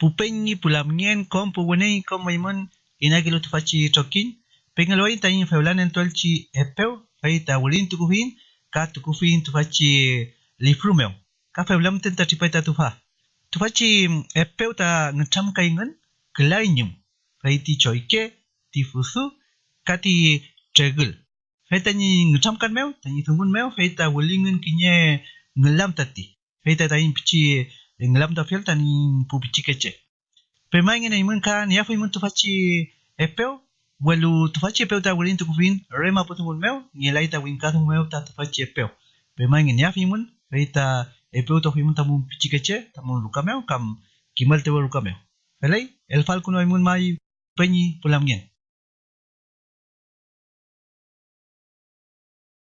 pupenyi pulamnien kom puwenei kom maimun inagi lu tufachi chokin pengaloi tani feulan tolchi epeu fai ta wulin tukufin ka tukufin tufachi lifrumeu ka feulam ten ta tufa. Tufachi epeu ta ngecam kaingan kelainyum fai ti choike ka ti tregel fai tani ngecam kan meu tani tunggun meu fai ta wulingan kinye ngelam tati fai ta tani pichi ngelam ta fiel tani pu pichi kece pemain ngene imun ka ni afu imun tufachi epeu? Walu tufachi epeu ta wulin tukufin rema putungun meu ngilai ta win katung meu ta tufachi epeu. Pemain ngene afu imun fai ta epeu to imun tamu pichi kece tamu luka meu kam kimal tewa luka